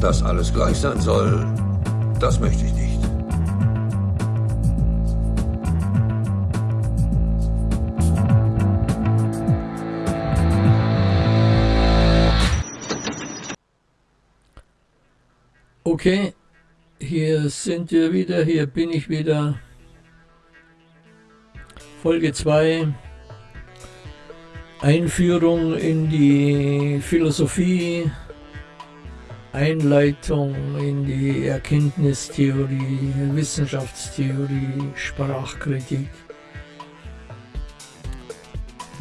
Dass alles gleich sein soll, das möchte ich nicht. Okay, hier sind wir wieder, hier bin ich wieder. Folge 2. Einführung in die Philosophie, Einleitung in die Erkenntnistheorie, Wissenschaftstheorie, Sprachkritik.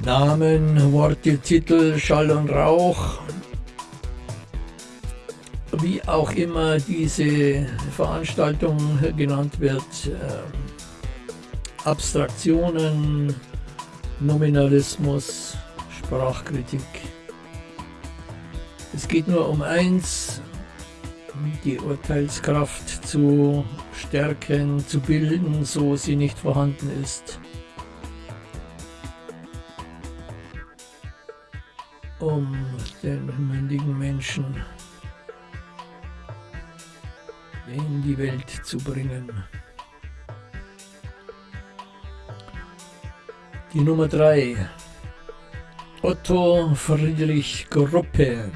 Namen, Worte, Titel, Schall und Rauch, wie auch immer diese Veranstaltung genannt wird, äh, Abstraktionen, Nominalismus, Sprachkritik. Es geht nur um eins, die Urteilskraft zu stärken, zu bilden, so sie nicht vorhanden ist. Um den mündigen Menschen in die Welt zu bringen. Die Nummer 3. Otto Friedrich Gruppe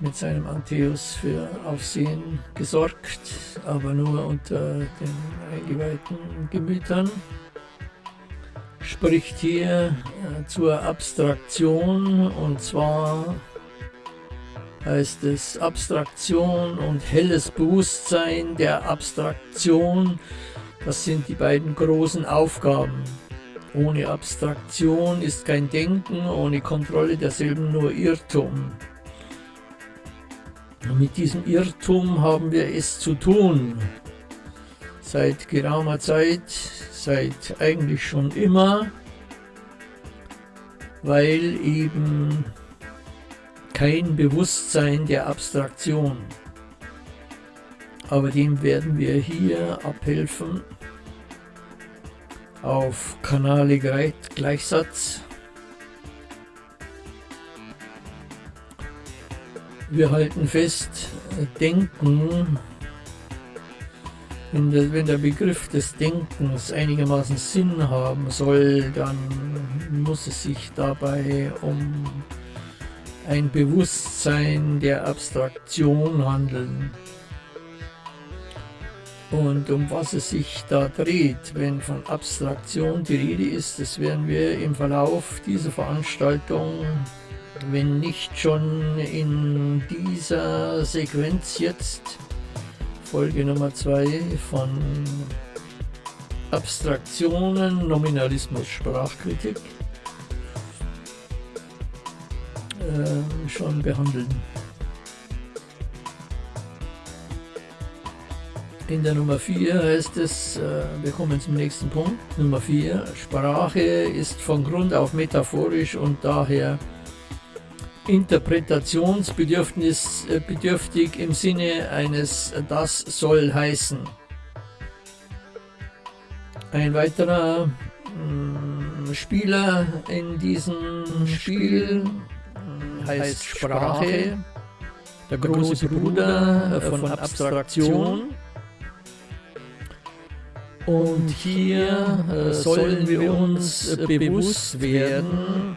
mit seinem Antheus für Aufsehen gesorgt, aber nur unter den eingeweihten Gemütern. Spricht hier äh, zur Abstraktion und zwar heißt es Abstraktion und helles Bewusstsein der Abstraktion. Das sind die beiden großen Aufgaben. Ohne Abstraktion ist kein Denken, ohne Kontrolle derselben nur Irrtum. Mit diesem Irrtum haben wir es zu tun. Seit geraumer Zeit, seit eigentlich schon immer, weil eben kein Bewusstsein der Abstraktion. Aber dem werden wir hier abhelfen auf Kanale Gleichsatz. Wir halten fest, Denken, wenn der, wenn der Begriff des Denkens einigermaßen Sinn haben soll, dann muss es sich dabei um ein Bewusstsein der Abstraktion handeln. Und um was es sich da dreht, wenn von Abstraktion die Rede ist, das werden wir im Verlauf dieser Veranstaltung, wenn nicht schon in dieser Sequenz jetzt, Folge Nummer 2 von Abstraktionen, Nominalismus, Sprachkritik, äh, schon behandeln. In der Nummer 4 heißt es, äh, wir kommen zum nächsten Punkt, Nummer 4, Sprache ist von Grund auf metaphorisch und daher interpretationsbedürftig äh, im Sinne eines das soll heißen. Ein weiterer mm, Spieler in diesem Spiel heißt Sprache, der große Bruder von Abstraktion. Und hier äh, sollen wir uns äh, bewusst werden,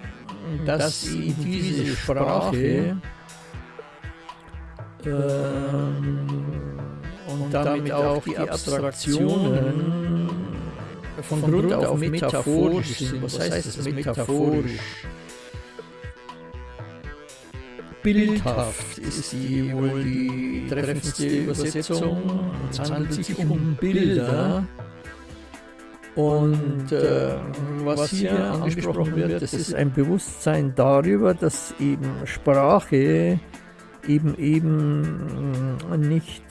dass diese Sprache äh, und damit auch die Abstraktionen von Grund auf metaphorisch sind. Was heißt das metaphorisch? Bildhaft ist die wohl die treffendste Übersetzung. Es handelt sich um Bilder. Und äh, was hier angesprochen wird, das ist ein Bewusstsein darüber, dass eben Sprache eben eben nicht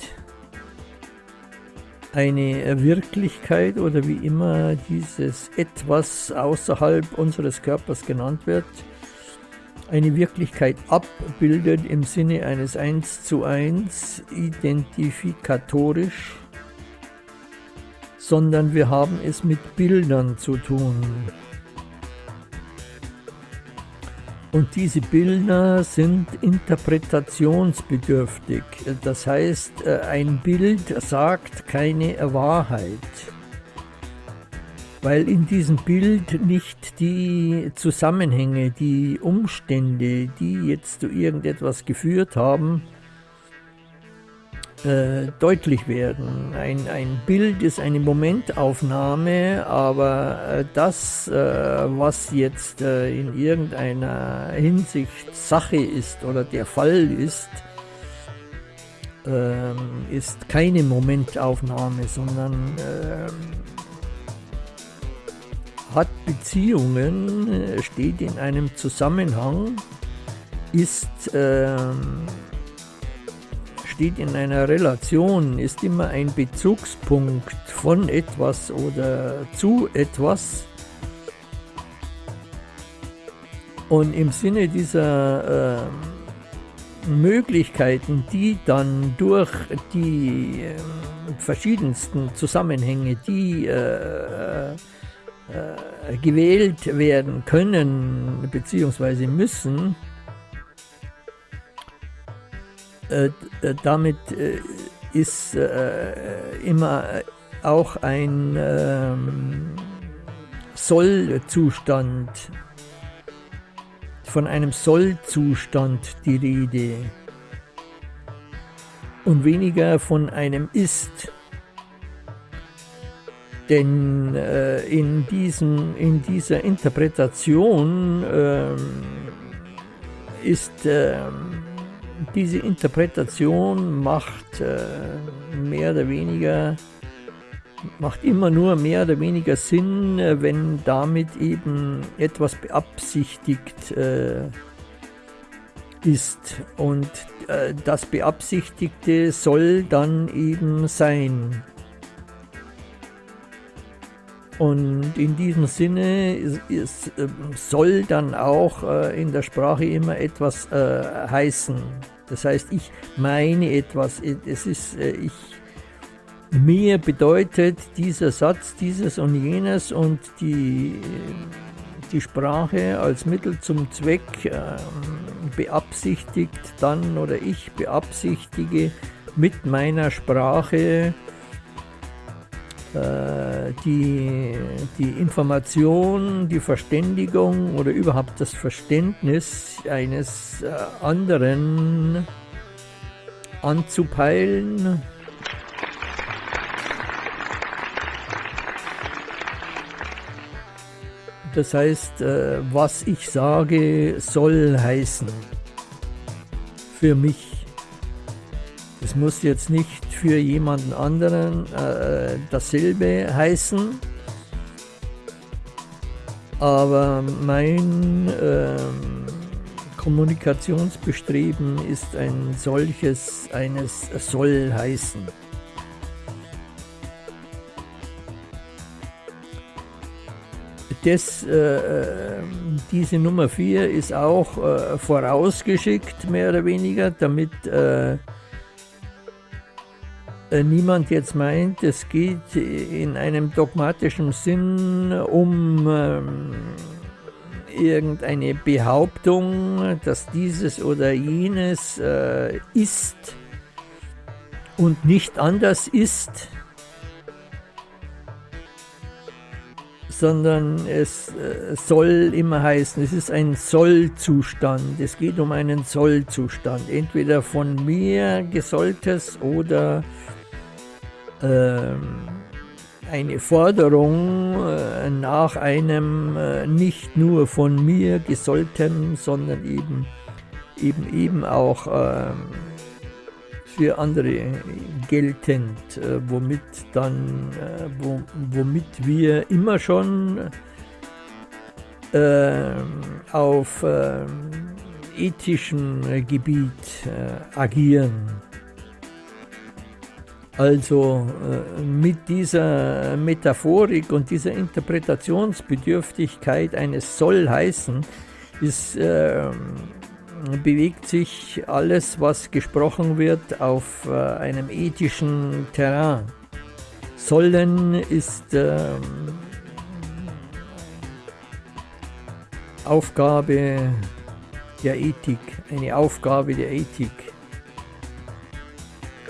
eine Wirklichkeit oder wie immer dieses etwas außerhalb unseres Körpers genannt wird, eine Wirklichkeit abbildet im Sinne eines 1 zu 1 identifikatorisch, sondern wir haben es mit Bildern zu tun. Und diese Bilder sind interpretationsbedürftig. Das heißt, äh, ein Bild sagt keine Wahrheit, weil in diesem Bild nicht die Zusammenhänge, die Umstände, die jetzt zu irgendetwas geführt haben, äh, deutlich werden. Ein, ein Bild ist eine Momentaufnahme, aber äh, das, äh, was jetzt äh, in irgendeiner Hinsicht Sache ist oder der Fall ist, ähm, ist keine Momentaufnahme, sondern ähm, hat Beziehungen, äh, steht in einem Zusammenhang, ist ähm, steht in einer Relation, ist immer ein Bezugspunkt von etwas oder zu etwas. Und im Sinne dieser äh, Möglichkeiten, die dann durch die äh, verschiedensten Zusammenhänge, die äh, äh gewählt werden können bzw. müssen, äh, äh, damit äh, ist immer auch ein ähm, Sollzustand, von einem Sollzustand die Rede und weniger von einem Ist. Denn äh, in, diesem, in dieser Interpretation äh, ist äh, diese Interpretation macht äh, mehr oder weniger, macht immer nur mehr oder weniger Sinn, äh, wenn damit eben etwas beabsichtigt äh, ist. Und äh, das Beabsichtigte soll dann eben sein. Und in diesem Sinne ist, ist, ähm, soll dann auch äh, in der Sprache immer etwas äh, heißen. Das heißt, ich meine etwas. Es ist, äh, ich, mir bedeutet dieser Satz dieses und jenes und die, die Sprache als Mittel zum Zweck ähm, beabsichtigt dann oder ich beabsichtige mit meiner Sprache äh, die, die Information, die Verständigung oder überhaupt das Verständnis eines äh, anderen anzupeilen. Das heißt, äh, was ich sage, soll heißen für mich. Es muss jetzt nicht für jemanden anderen äh, dasselbe heißen, aber mein äh, Kommunikationsbestreben ist ein solches, eines soll heißen. Das, äh, diese Nummer 4 ist auch äh, vorausgeschickt, mehr oder weniger, damit äh, äh, niemand jetzt meint, es geht in einem dogmatischen Sinn um ähm, irgendeine Behauptung, dass dieses oder jenes äh, ist und nicht anders ist, sondern es äh, soll immer heißen, es ist ein Sollzustand, es geht um einen Sollzustand, entweder von mir gesolltes oder ähm, eine Forderung äh, nach einem äh, nicht nur von mir gesollten, sondern eben eben, eben auch ähm, für andere geltend, äh, womit dann, womit wir immer schon ähm, auf ähm, ethischem Gebiet agieren. Also äh, mit dieser Metaphorik und dieser Interpretationsbedürftigkeit eines soll heißen, ist, äh, bewegt sich alles, was gesprochen wird, auf äh, einem ethischen Terrain. Sollen ist äh, Aufgabe der Ethik, eine Aufgabe der Ethik.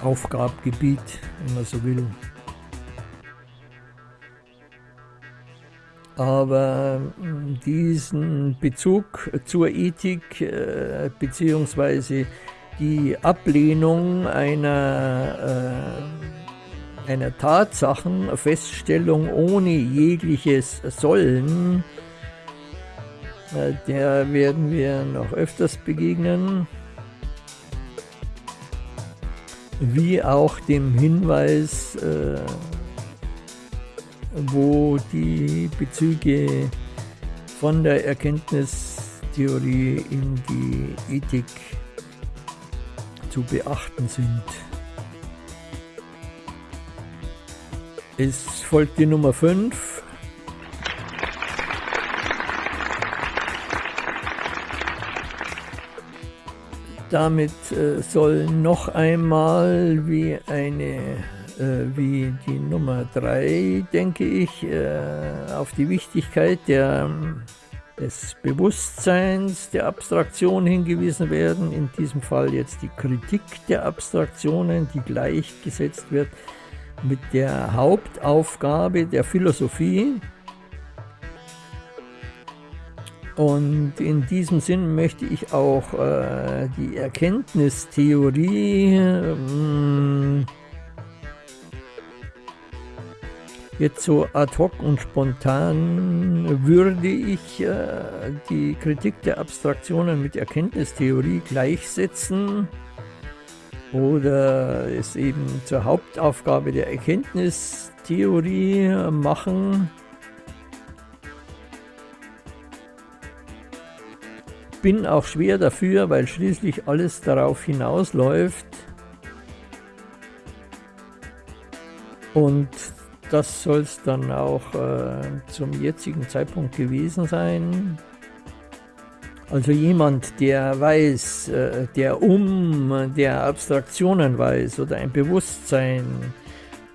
Aufgabengebiet, wenn man so will. Aber hm, diesen Bezug zur Ethik äh, beziehungsweise die Ablehnung einer, äh, einer Tatsachenfeststellung ohne jegliches Sollen, äh, der werden wir noch öfters begegnen, wie auch dem Hinweis, äh, wo die Bezüge von der Erkenntnistheorie in die Ethik zu beachten sind. Es folgt die Nummer 5. Damit äh, soll noch einmal wie eine äh, wie die Nummer 3, denke ich, äh, auf die Wichtigkeit der, des Bewusstseins, der Abstraktion hingewiesen werden. In diesem Fall jetzt die Kritik der Abstraktionen, die gleichgesetzt wird mit der Hauptaufgabe der Philosophie. Und in diesem Sinn möchte ich auch äh, die Erkenntnistheorie äh, Jetzt so ad hoc und spontan würde ich äh, die Kritik der Abstraktionen mit Erkenntnistheorie gleichsetzen oder es eben zur Hauptaufgabe der Erkenntnistheorie machen. Bin auch schwer dafür, weil schließlich alles darauf hinausläuft und das soll es dann auch äh, zum jetzigen Zeitpunkt gewesen sein. Also jemand, der weiß, äh, der um der Abstraktionen weiß oder ein Bewusstsein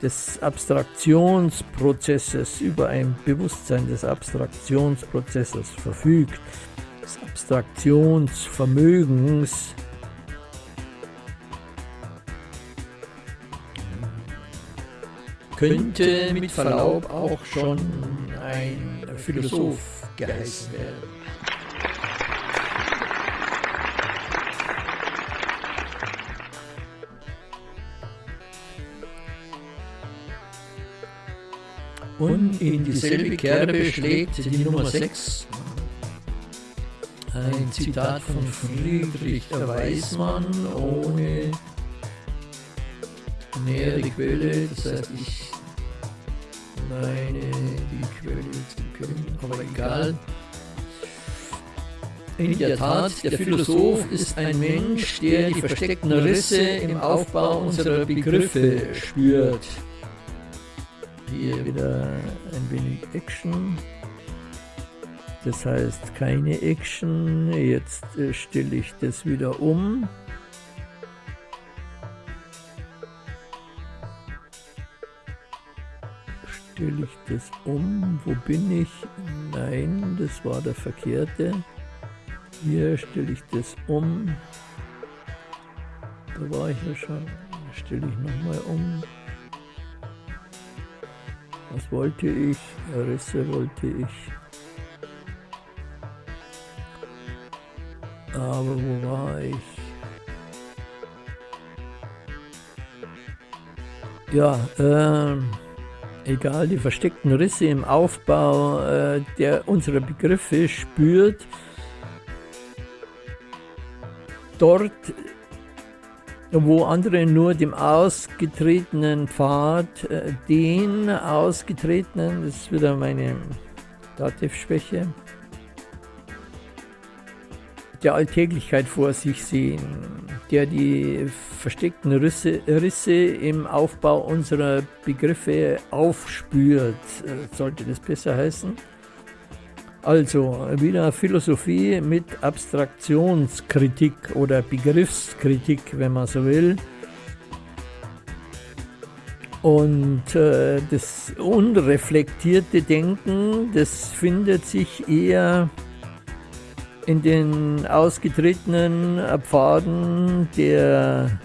des Abstraktionsprozesses über ein Bewusstsein des Abstraktionsprozesses verfügt, des Abstraktionsvermögens, könnte mit Verlaub auch schon ein Philosoph geheißen werden. Und in dieselbe Kerbe schlägt die Nummer 6 ein Zitat von Friedrich Weismann ohne nähere Quelle, das heißt ich meine die Quelle zu kennen, aber egal. In der Tat, der Philosoph ist ein Mensch, der die versteckten Risse im Aufbau unserer Begriffe spürt. Hier wieder ein wenig Action. Das heißt keine Action. Jetzt äh, stelle ich das wieder um. stelle ich das um. Wo bin ich? Nein, das war der verkehrte. Hier stelle ich das um. Da war ich ja schon. Stelle ich nochmal um. Was wollte ich? Risse wollte ich. Aber wo war ich? Ja, ähm egal, die versteckten Risse im Aufbau äh, der unserer Begriffe spürt, dort, wo andere nur dem ausgetretenen Pfad, äh, den ausgetretenen, das ist wieder meine Dativschwäche, der Alltäglichkeit vor sich sehen, der die versteckten Risse, Risse im Aufbau unserer Begriffe aufspürt, äh, sollte das besser heißen. Also wieder Philosophie mit Abstraktionskritik oder Begriffskritik, wenn man so will. Und äh, das unreflektierte Denken, das findet sich eher in den ausgetretenen Pfaden der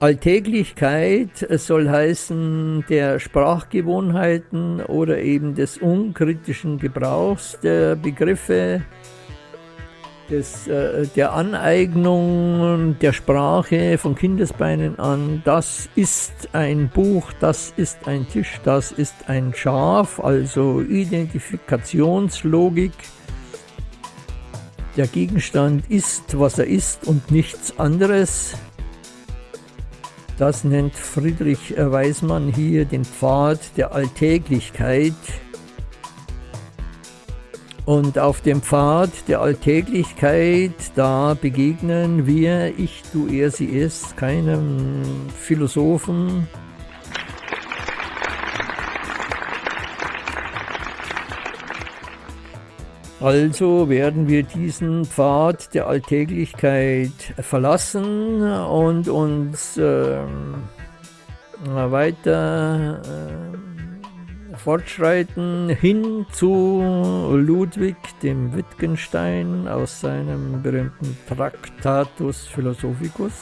Alltäglichkeit soll heißen der Sprachgewohnheiten oder eben des unkritischen Gebrauchs der Begriffe, des, äh, der Aneignung der Sprache von Kindesbeinen an. Das ist ein Buch, das ist ein Tisch, das ist ein Schaf, also Identifikationslogik. Der Gegenstand ist, was er ist und nichts anderes. Das nennt Friedrich Weismann hier den Pfad der Alltäglichkeit. Und auf dem Pfad der Alltäglichkeit, da begegnen wir, ich, du, er, sie, es, keinem Philosophen, Also werden wir diesen Pfad der Alltäglichkeit verlassen und uns äh, weiter äh, fortschreiten hin zu Ludwig dem Wittgenstein aus seinem berühmten Tractatus Philosophicus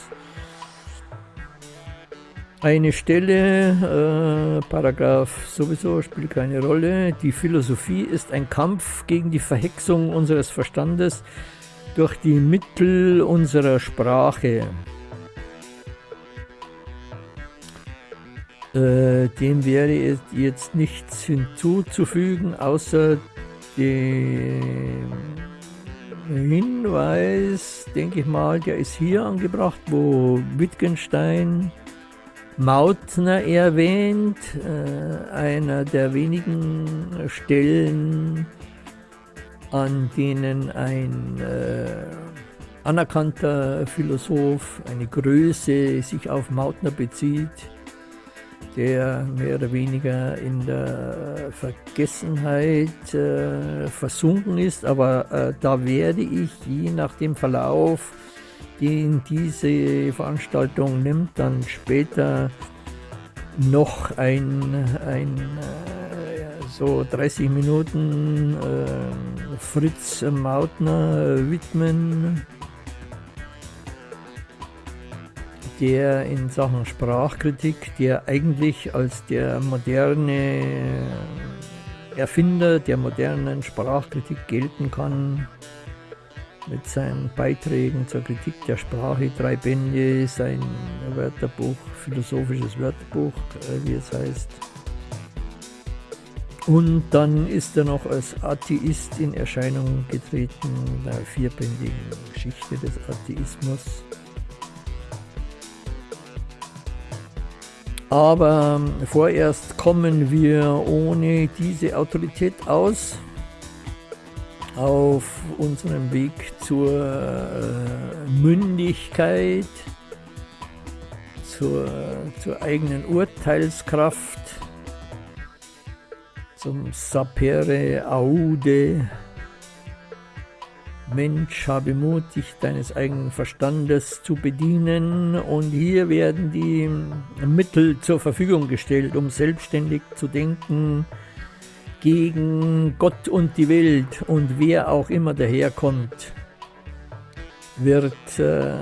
eine Stelle, äh, Paragraph sowieso spielt keine Rolle. Die Philosophie ist ein Kampf gegen die Verhexung unseres Verstandes durch die Mittel unserer Sprache. Äh, dem wäre jetzt nichts hinzuzufügen, außer dem Hinweis, denke ich mal, der ist hier angebracht, wo Wittgenstein Mautner erwähnt, äh, einer der wenigen Stellen, an denen ein äh, anerkannter Philosoph, eine Größe sich auf Mautner bezieht, der mehr oder weniger in der Vergessenheit äh, versunken ist, aber äh, da werde ich je nach dem Verlauf den diese Veranstaltung nimmt, dann später noch ein, ein äh, so 30 Minuten äh, Fritz Mautner widmen, der in Sachen Sprachkritik, der eigentlich als der moderne Erfinder der modernen Sprachkritik gelten kann, mit seinen Beiträgen zur Kritik der Sprache, drei Bände, sein Wörterbuch, philosophisches Wörterbuch, äh, wie es heißt. Und dann ist er noch als Atheist in Erscheinung getreten, in der vierbändigen Geschichte des Atheismus. Aber vorerst kommen wir ohne diese Autorität aus auf unserem Weg zur äh, Mündigkeit, zur, zur eigenen Urteilskraft, zum Sapere Aude. Mensch, habe Mut, dich deines eigenen Verstandes zu bedienen. Und hier werden die Mittel zur Verfügung gestellt, um selbstständig zu denken, gegen Gott und die Welt und wer auch immer daherkommt, wird äh,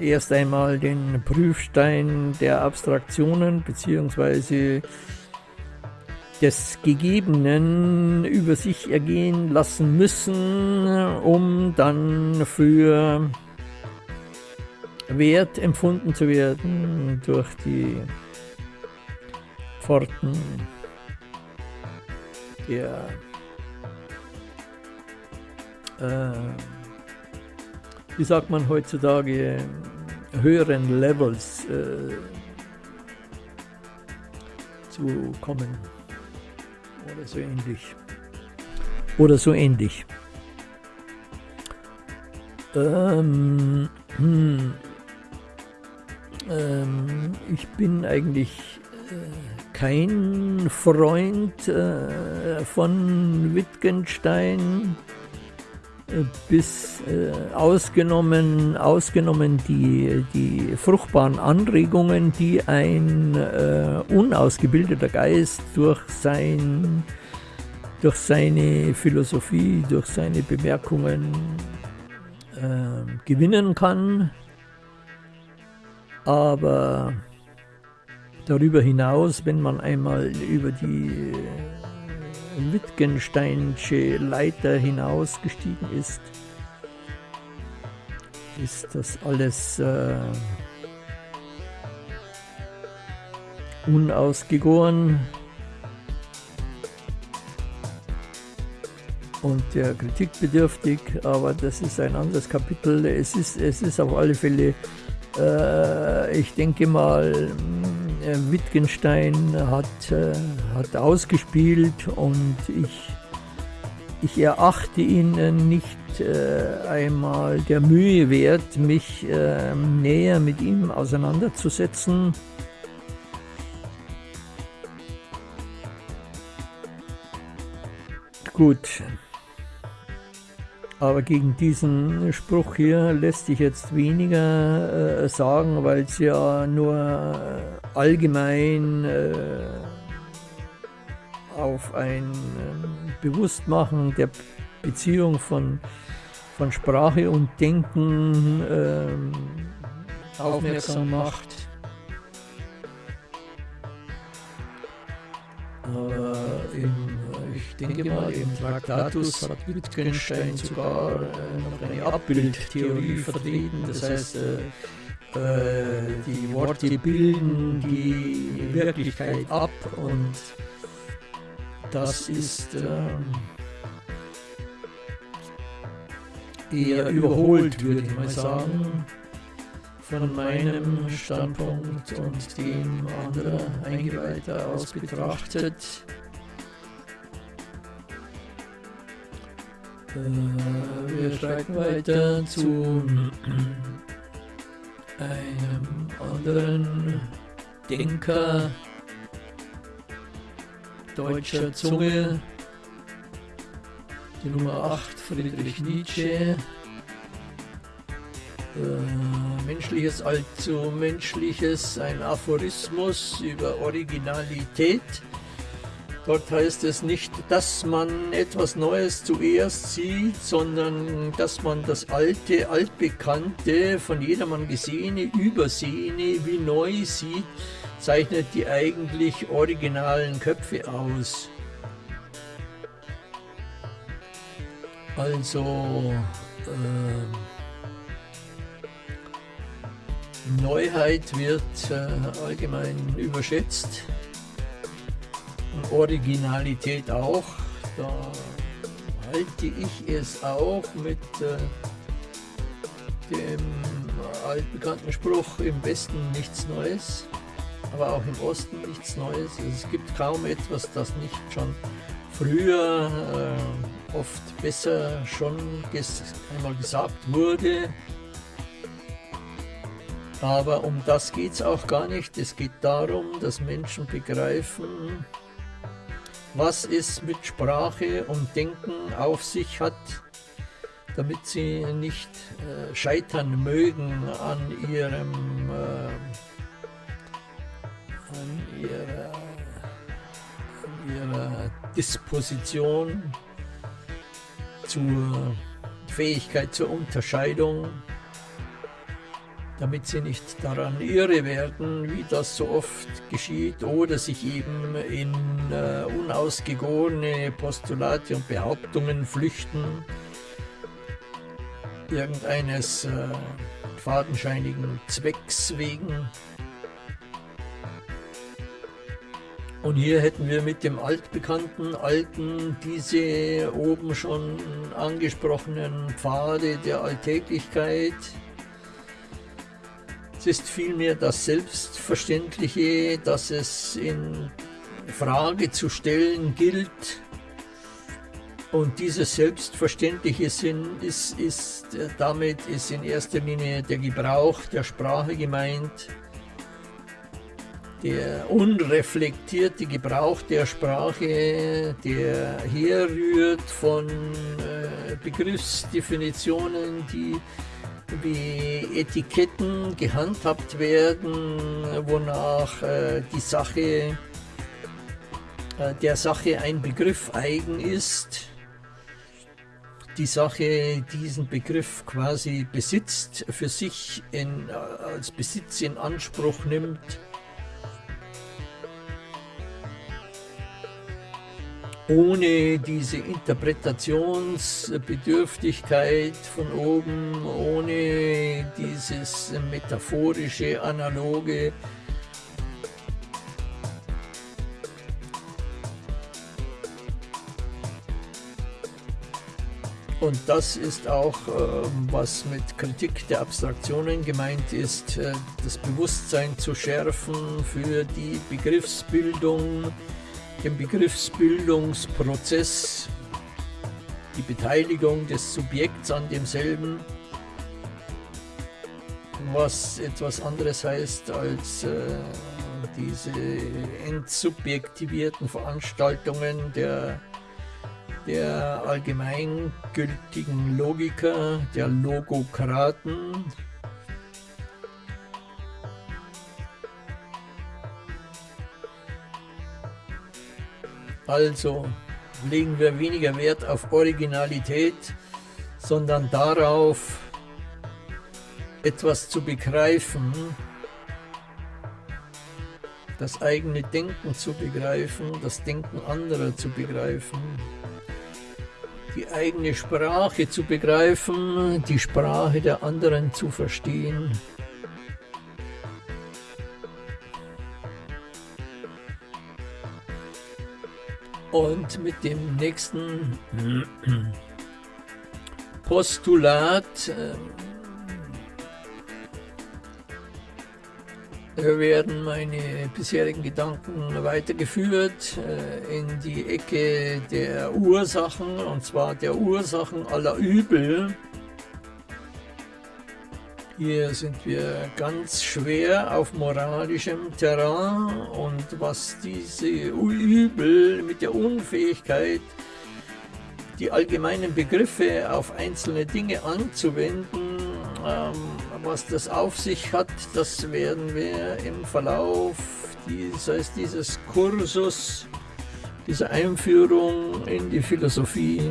erst einmal den Prüfstein der Abstraktionen bzw. des Gegebenen über sich ergehen lassen müssen, um dann für wert empfunden zu werden durch die Pforten der äh, wie sagt man heutzutage, höheren Levels äh, zu kommen. Oder so ähnlich. Oder so ähnlich. Ähm, hm, ähm, ich bin eigentlich kein Freund äh, von Wittgenstein, äh, bis äh, ausgenommen, ausgenommen die, die fruchtbaren Anregungen, die ein äh, unausgebildeter Geist durch sein durch seine Philosophie, durch seine Bemerkungen äh, gewinnen kann. Aber darüber hinaus, wenn man einmal über die äh, Wittgensteinsche Leiter hinausgestiegen ist, ist das alles äh, unausgegoren und der Kritik bedürftig, aber das ist ein anderes Kapitel. Es ist, es ist auf alle Fälle, äh, ich denke mal, Wittgenstein hat, äh, hat ausgespielt und ich, ich erachte ihn äh, nicht äh, einmal der Mühe wert, mich äh, näher mit ihm auseinanderzusetzen. Gut, aber gegen diesen Spruch hier lässt sich jetzt weniger äh, sagen, weil es ja nur äh, allgemein äh, auf ein ähm, Bewusstmachen der Beziehung von, von Sprache und Denken ähm, aufmerksam macht. Aber im, ich denke mal, im Traktatus hat Wittgenstein sogar äh, noch eine Abbildtheorie vertreten. Das heißt, äh, äh, die Worte bilden die Wirklichkeit ab und das ist ähm, eher überholt, würde ich mal sagen von meinem Standpunkt und dem anderer Eingeweihter aus betrachtet. Wir schreiten weiter zu einem anderen Denker deutscher Zunge, die Nummer 8, Friedrich Nietzsche. Äh, menschliches allzu Menschliches, ein Aphorismus über Originalität. Dort heißt es nicht, dass man etwas Neues zuerst sieht, sondern dass man das alte, altbekannte, von jedermann gesehene, übersehene wie neu sieht, zeichnet die eigentlich originalen Köpfe aus. Also, äh, Neuheit wird äh, allgemein überschätzt. Originalität auch. Da halte ich es auch mit äh, dem altbekannten Spruch, im Westen nichts Neues, aber auch im Osten nichts Neues. Also es gibt kaum etwas, das nicht schon früher äh, oft besser schon einmal gesagt wurde aber um das geht es auch gar nicht. Es geht darum, dass Menschen begreifen, was es mit Sprache und Denken auf sich hat, damit sie nicht äh, scheitern mögen an ihrem äh, an ihrer, an ihrer Disposition zur Fähigkeit zur Unterscheidung damit sie nicht daran irre werden, wie das so oft geschieht, oder sich eben in äh, unausgegorene Postulate und Behauptungen flüchten, irgendeines äh, fadenscheinigen Zwecks wegen. Und hier hätten wir mit dem altbekannten, alten, diese oben schon angesprochenen Pfade der Alltäglichkeit, es ist vielmehr das Selbstverständliche, das es in Frage zu stellen gilt. Und dieses selbstverständliche Sinn ist, ist, damit ist in erster Linie der Gebrauch der Sprache gemeint, der unreflektierte Gebrauch der Sprache, der herrührt von äh, Begriffsdefinitionen, die wie Etiketten gehandhabt werden, wonach äh, die Sache äh, der Sache ein Begriff eigen ist, die Sache diesen Begriff quasi besitzt, für sich in, als Besitz in Anspruch nimmt, ohne diese Interpretationsbedürftigkeit von oben, ohne dieses metaphorische, analoge, Und das ist auch, äh, was mit Kritik der Abstraktionen gemeint ist, äh, das Bewusstsein zu schärfen für die Begriffsbildung, den Begriffsbildungsprozess, die Beteiligung des Subjekts an demselben, was etwas anderes heißt als äh, diese entsubjektivierten Veranstaltungen der der allgemeingültigen Logiker, der Logokraten. Also legen wir weniger Wert auf Originalität, sondern darauf, etwas zu begreifen, das eigene Denken zu begreifen, das Denken anderer zu begreifen die eigene Sprache zu begreifen, die Sprache der anderen zu verstehen. Und mit dem nächsten Postulat äh, werden meine bisherigen Gedanken weitergeführt äh, in die Ecke der Ursachen, und zwar der Ursachen aller Übel. Hier sind wir ganz schwer auf moralischem Terrain und was diese Übel mit der Unfähigkeit, die allgemeinen Begriffe auf einzelne Dinge anzuwenden, ähm, was das auf sich hat, das werden wir im Verlauf dieses, dieses Kursus, dieser Einführung in die Philosophie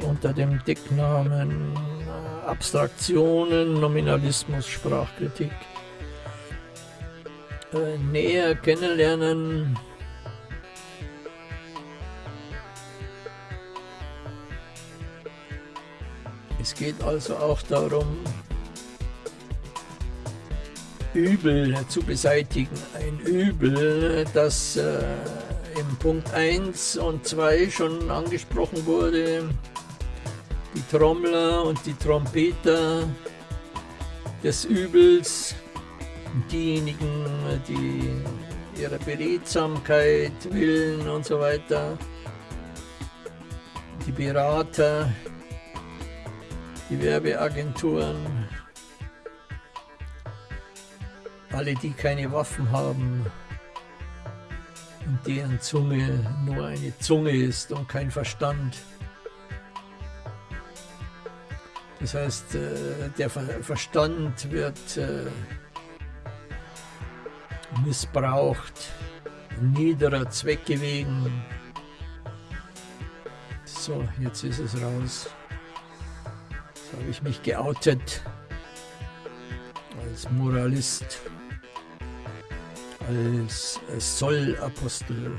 unter dem Decknamen Abstraktionen, Nominalismus, Sprachkritik äh, näher kennenlernen. Es geht also auch darum, Übel zu beseitigen. Ein Übel, das äh, im Punkt 1 und 2 schon angesprochen wurde. Trommler und die Trompeter des Übels, diejenigen, die ihre Beredsamkeit willen und so weiter, die Berater, die Werbeagenturen, alle, die keine Waffen haben und deren Zunge nur eine Zunge ist und kein Verstand. Das heißt, äh, der Verstand wird äh, missbraucht, niederer Zwecke wegen. So, jetzt ist es raus. Jetzt habe ich mich geoutet als Moralist als Sollapostel.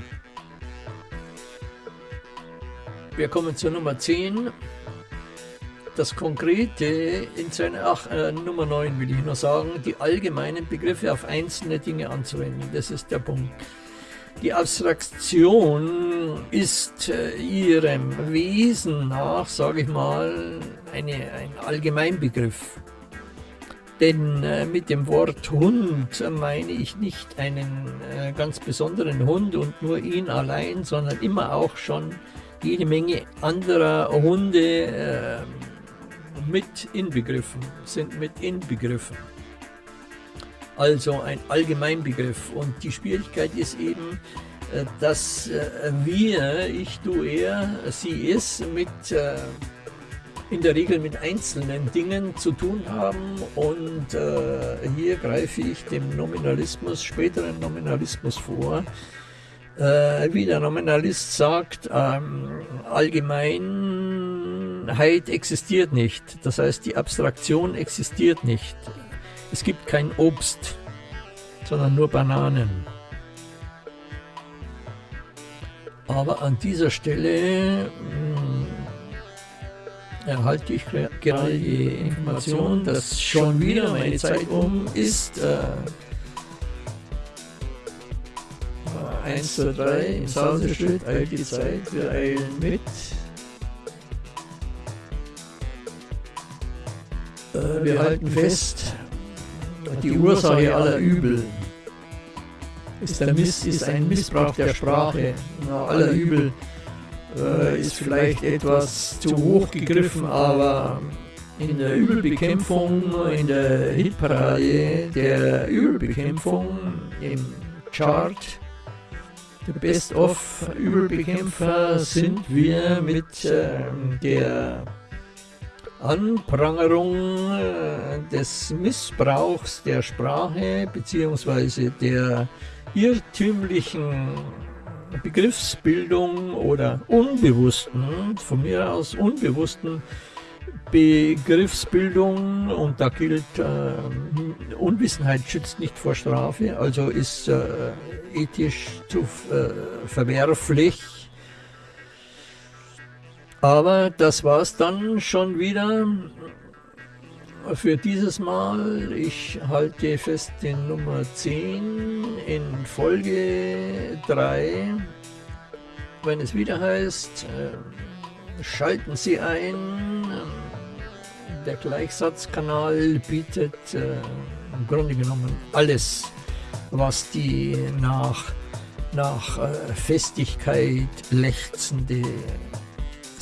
Wir kommen zur Nummer 10. Das Konkrete in seiner, ach, äh, Nummer 9 will ich nur sagen, die allgemeinen Begriffe auf einzelne Dinge anzuwenden. Das ist der Punkt. Die Abstraktion ist äh, ihrem Wesen nach, sage ich mal, eine, ein Allgemeinbegriff. Denn äh, mit dem Wort Hund meine ich nicht einen äh, ganz besonderen Hund und nur ihn allein, sondern immer auch schon jede Menge anderer Hunde äh, mit inbegriffen, sind mit inbegriffen. Also ein Allgemeinbegriff. Und die Schwierigkeit ist eben, äh, dass äh, wir, ich, du, er, sie, es mit äh, in der Regel mit einzelnen Dingen zu tun haben und hier greife ich dem Nominalismus, späteren Nominalismus vor, wie der Nominalist sagt, ähm, Allgemeinheit existiert nicht. Das heißt, die Abstraktion existiert nicht. Es gibt kein Obst, sondern nur Bananen. Aber an dieser Stelle mh, hm, erhalte ich gerade die Information, dass schon wieder meine Zeit um ist. Äh, 1 zu 3 ins Hause steht, eilt die Zeit, wir eilen mit. Wir halten fest, die Ursache aller Übel ist, der Miss, ist ein Missbrauch der Sprache. aller Übel äh, ist vielleicht etwas zu hoch gegriffen, aber in der Übelbekämpfung, in der Hitparade der Übelbekämpfung im Chart der Best-of Übelbekämpfer sind wir mit äh, der Anprangerung äh, des Missbrauchs der Sprache bzw. der irrtümlichen Begriffsbildung oder unbewussten, von mir aus unbewussten Begriffsbildung und da gilt, äh, Unwissenheit schützt nicht vor Strafe, also ist äh, ethisch zu äh, verwerflich. Aber das war es dann schon wieder für dieses Mal. Ich halte fest in Nummer 10 in Folge 3, wenn es wieder heißt, äh, schalten Sie ein. Der Gleichsatzkanal bietet äh, im Grunde genommen alles, was die nach, nach äh, Festigkeit lechzende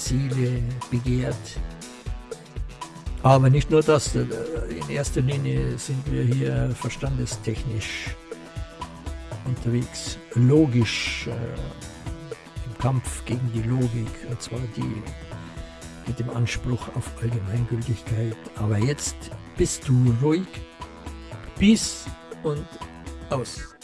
Seele begehrt. Aber nicht nur das, äh, in erster Linie sind wir hier verstandestechnisch unterwegs, logisch, äh, im Kampf gegen die Logik, und zwar die mit dem Anspruch auf Allgemeingültigkeit. Aber jetzt bist du ruhig, bis und aus.